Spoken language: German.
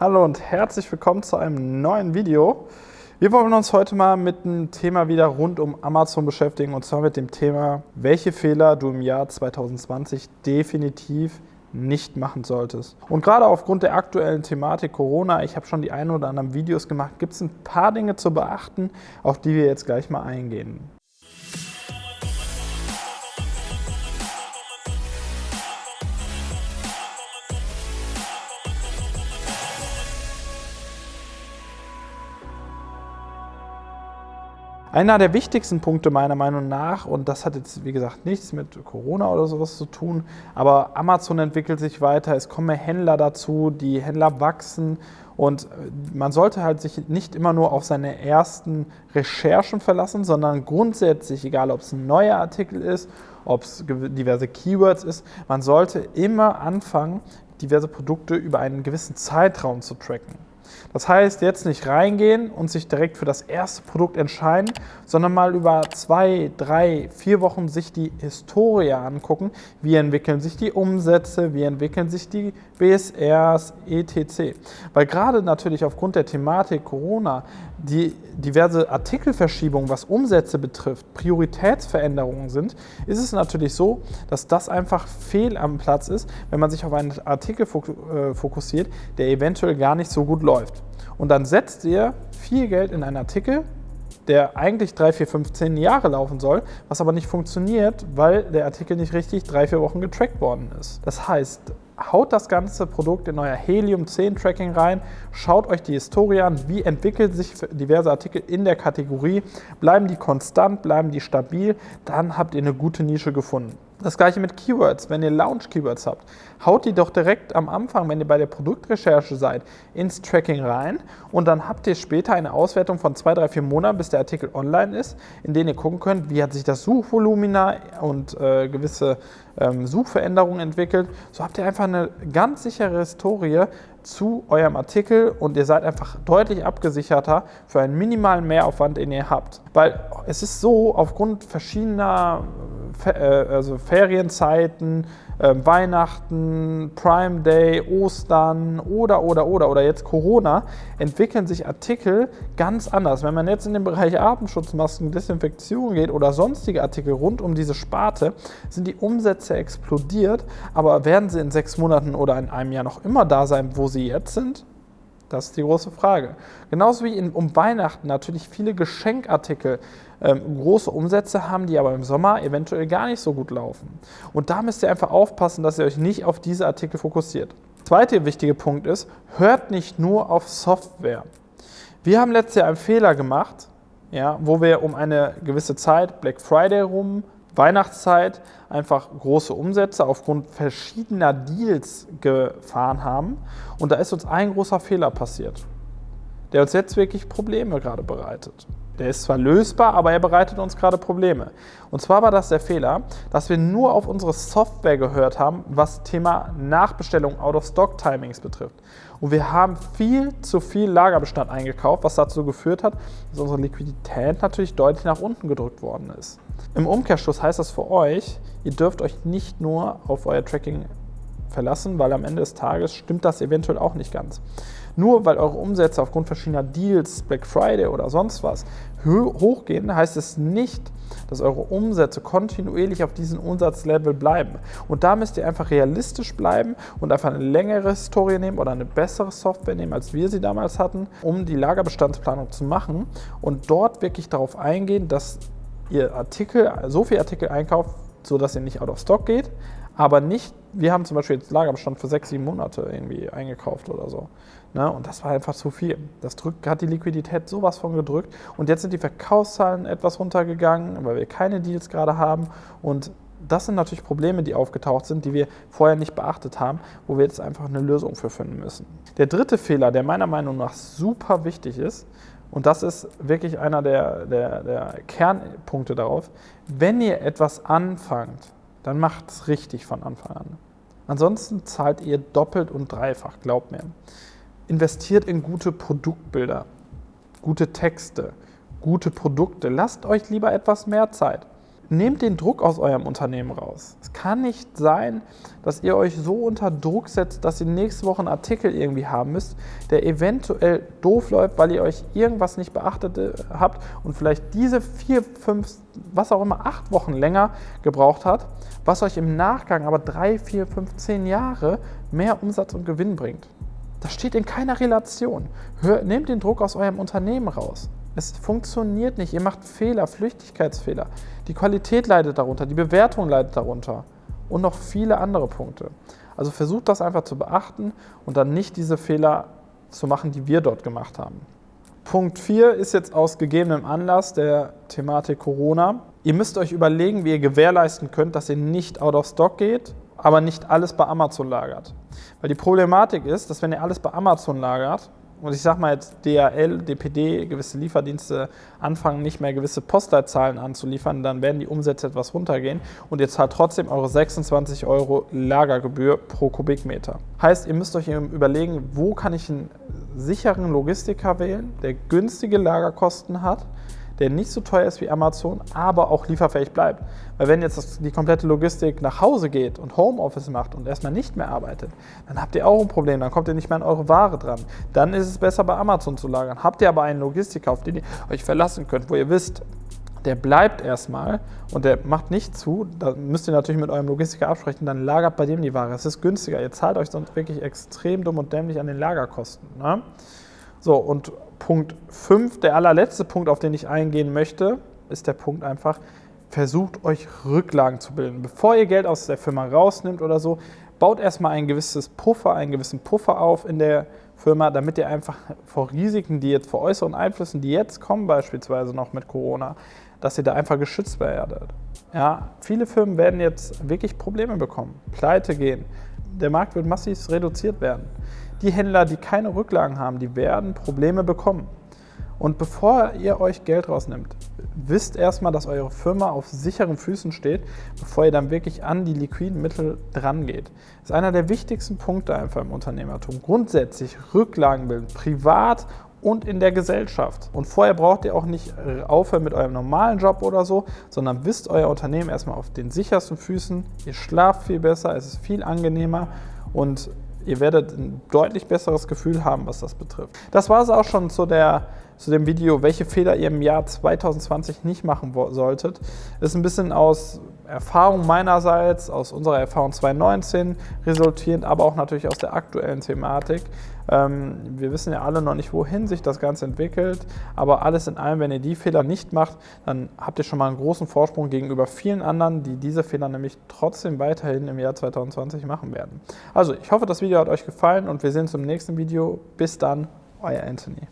Hallo und herzlich willkommen zu einem neuen Video. Wir wollen uns heute mal mit einem Thema wieder rund um Amazon beschäftigen und zwar mit dem Thema, welche Fehler du im Jahr 2020 definitiv nicht machen solltest. Und gerade aufgrund der aktuellen Thematik Corona, ich habe schon die ein oder anderen Videos gemacht, gibt es ein paar Dinge zu beachten, auf die wir jetzt gleich mal eingehen. Einer der wichtigsten Punkte meiner Meinung nach, und das hat jetzt wie gesagt nichts mit Corona oder sowas zu tun, aber Amazon entwickelt sich weiter, es kommen mehr Händler dazu, die Händler wachsen und man sollte halt sich nicht immer nur auf seine ersten Recherchen verlassen, sondern grundsätzlich, egal ob es ein neuer Artikel ist, ob es diverse Keywords ist, man sollte immer anfangen, diverse Produkte über einen gewissen Zeitraum zu tracken. Das heißt, jetzt nicht reingehen und sich direkt für das erste Produkt entscheiden, sondern mal über zwei, drei, vier Wochen sich die Historie angucken. Wie entwickeln sich die Umsätze, wie entwickeln sich die BSRs, etc. Weil gerade natürlich aufgrund der Thematik Corona die diverse Artikelverschiebungen, was Umsätze betrifft, Prioritätsveränderungen sind, ist es natürlich so, dass das einfach fehl am Platz ist, wenn man sich auf einen Artikel äh, fokussiert, der eventuell gar nicht so gut läuft. Und dann setzt ihr viel Geld in einen Artikel, der eigentlich 3, 4, 5, 10 Jahre laufen soll, was aber nicht funktioniert, weil der Artikel nicht richtig 3, 4 Wochen getrackt worden ist. Das heißt, haut das ganze Produkt in euer Helium 10 Tracking rein, schaut euch die Historie an, wie entwickeln sich diverse Artikel in der Kategorie, bleiben die konstant, bleiben die stabil, dann habt ihr eine gute Nische gefunden. Das gleiche mit Keywords. Wenn ihr Launch-Keywords habt, haut die doch direkt am Anfang, wenn ihr bei der Produktrecherche seid, ins Tracking rein und dann habt ihr später eine Auswertung von zwei, drei, vier Monaten, bis der Artikel online ist, in denen ihr gucken könnt, wie hat sich das Suchvolumina und äh, gewisse ähm, Suchveränderungen entwickelt. So habt ihr einfach eine ganz sichere Historie zu eurem Artikel und ihr seid einfach deutlich abgesicherter für einen minimalen Mehraufwand, den ihr habt. Weil es ist so, aufgrund verschiedener also Ferienzeiten, äh, Weihnachten, Prime Day, Ostern oder, oder, oder, oder jetzt Corona, entwickeln sich Artikel ganz anders. Wenn man jetzt in den Bereich Atemschutzmasken, Desinfektion geht oder sonstige Artikel rund um diese Sparte, sind die Umsätze explodiert, aber werden sie in sechs Monaten oder in einem Jahr noch immer da sein, wo sie jetzt sind? Das ist die große Frage. Genauso wie in, um Weihnachten natürlich viele Geschenkartikel ähm, große Umsätze haben, die aber im Sommer eventuell gar nicht so gut laufen. Und da müsst ihr einfach aufpassen, dass ihr euch nicht auf diese Artikel fokussiert. Zweiter wichtiger Punkt ist, hört nicht nur auf Software. Wir haben letztes Jahr einen Fehler gemacht, ja, wo wir um eine gewisse Zeit, Black Friday rum, Weihnachtszeit, einfach große Umsätze aufgrund verschiedener Deals gefahren haben. Und da ist uns ein großer Fehler passiert, der uns jetzt wirklich Probleme gerade bereitet. Der ist zwar lösbar, aber er bereitet uns gerade Probleme. Und zwar war das der Fehler, dass wir nur auf unsere Software gehört haben, was Thema Nachbestellung Out-of-Stock-Timings betrifft. Und wir haben viel zu viel Lagerbestand eingekauft, was dazu geführt hat, dass unsere Liquidität natürlich deutlich nach unten gedrückt worden ist. Im Umkehrschluss heißt das für euch, ihr dürft euch nicht nur auf euer Tracking verlassen, weil am Ende des Tages stimmt das eventuell auch nicht ganz. Nur weil eure Umsätze aufgrund verschiedener Deals, Black Friday oder sonst was hochgehen, heißt es nicht, dass eure Umsätze kontinuierlich auf diesem Umsatzlevel bleiben. Und da müsst ihr einfach realistisch bleiben und einfach eine längere Historie nehmen oder eine bessere Software nehmen, als wir sie damals hatten, um die Lagerbestandsplanung zu machen und dort wirklich darauf eingehen, dass ihr Artikel, so viel Artikel einkauft, sodass ihr nicht out of stock geht, aber nicht, wir haben zum Beispiel jetzt Lagerbestand für sechs, sieben Monate irgendwie eingekauft oder so. Ne? Und das war einfach zu viel. Das drückt, hat die Liquidität sowas von gedrückt. Und jetzt sind die Verkaufszahlen etwas runtergegangen, weil wir keine Deals gerade haben. Und das sind natürlich Probleme, die aufgetaucht sind, die wir vorher nicht beachtet haben, wo wir jetzt einfach eine Lösung für finden müssen. Der dritte Fehler, der meiner Meinung nach super wichtig ist, und das ist wirklich einer der, der, der Kernpunkte darauf, wenn ihr etwas anfangt, dann macht es richtig von Anfang an. Ansonsten zahlt ihr doppelt und dreifach, glaubt mir. Investiert in gute Produktbilder, gute Texte, gute Produkte. Lasst euch lieber etwas mehr Zeit. Nehmt den Druck aus eurem Unternehmen raus. Es kann nicht sein, dass ihr euch so unter Druck setzt, dass ihr nächste Woche einen Artikel irgendwie haben müsst, der eventuell doof läuft, weil ihr euch irgendwas nicht beachtet äh, habt und vielleicht diese vier, fünf, was auch immer, acht Wochen länger gebraucht hat, was euch im Nachgang aber drei, vier, fünf, zehn Jahre mehr Umsatz und Gewinn bringt. Das steht in keiner Relation. Hör, nehmt den Druck aus eurem Unternehmen raus. Es funktioniert nicht. Ihr macht Fehler, Flüchtigkeitsfehler. Die Qualität leidet darunter, die Bewertung leidet darunter und noch viele andere Punkte. Also versucht das einfach zu beachten und dann nicht diese Fehler zu machen, die wir dort gemacht haben. Punkt 4 ist jetzt aus gegebenem Anlass der Thematik Corona. Ihr müsst euch überlegen, wie ihr gewährleisten könnt, dass ihr nicht out of stock geht, aber nicht alles bei Amazon lagert. Weil die Problematik ist, dass wenn ihr alles bei Amazon lagert, und ich sage mal jetzt DHL, DPD, gewisse Lieferdienste anfangen nicht mehr gewisse Postleitzahlen anzuliefern, dann werden die Umsätze etwas runtergehen und ihr zahlt trotzdem eure 26 Euro Lagergebühr pro Kubikmeter. Heißt, ihr müsst euch überlegen, wo kann ich einen sicheren Logistiker wählen, der günstige Lagerkosten hat, der nicht so teuer ist wie Amazon, aber auch lieferfähig bleibt. Weil wenn jetzt die komplette Logistik nach Hause geht und Homeoffice macht und erstmal nicht mehr arbeitet, dann habt ihr auch ein Problem, dann kommt ihr nicht mehr an eure Ware dran. Dann ist es besser bei Amazon zu lagern. Habt ihr aber einen Logistiker, auf den ihr euch verlassen könnt, wo ihr wisst, der bleibt erstmal und der macht nicht zu, da müsst ihr natürlich mit eurem Logistiker absprechen, dann lagert bei dem die Ware. Es ist günstiger. Ihr zahlt euch sonst wirklich extrem dumm und dämlich an den Lagerkosten. Ne? So, und Punkt 5, der allerletzte Punkt, auf den ich eingehen möchte, ist der Punkt einfach, versucht euch Rücklagen zu bilden. Bevor ihr Geld aus der Firma rausnimmt oder so, baut erstmal ein gewisses Puffer, einen gewissen Puffer auf in der Firma, damit ihr einfach vor Risiken, die jetzt vor äußeren Einflüssen, die jetzt kommen, beispielsweise noch mit Corona, dass ihr da einfach geschützt werdet. Ja, viele Firmen werden jetzt wirklich Probleme bekommen, pleite gehen. Der Markt wird massiv reduziert werden. Die Händler, die keine Rücklagen haben, die werden Probleme bekommen. Und bevor ihr euch Geld rausnimmt, wisst erstmal, dass eure Firma auf sicheren Füßen steht, bevor ihr dann wirklich an die liquiden Mittel dran geht. Das ist einer der wichtigsten Punkte einfach im Unternehmertum. Grundsätzlich Rücklagen bilden, privat und in der Gesellschaft. Und vorher braucht ihr auch nicht aufhören mit eurem normalen Job oder so, sondern wisst euer Unternehmen erstmal auf den sichersten Füßen. Ihr schlaft viel besser, es ist viel angenehmer und Ihr werdet ein deutlich besseres Gefühl haben, was das betrifft. Das war es auch schon zu, der, zu dem Video, welche Fehler ihr im Jahr 2020 nicht machen solltet. Ist ein bisschen aus Erfahrung meinerseits, aus unserer Erfahrung 2019 resultierend, aber auch natürlich aus der aktuellen Thematik. Ähm, wir wissen ja alle noch nicht, wohin sich das Ganze entwickelt, aber alles in allem, wenn ihr die Fehler nicht macht, dann habt ihr schon mal einen großen Vorsprung gegenüber vielen anderen, die diese Fehler nämlich trotzdem weiterhin im Jahr 2020 machen werden. Also, ich hoffe, das Video hat euch gefallen und wir sehen uns im nächsten Video. Bis dann, euer Anthony.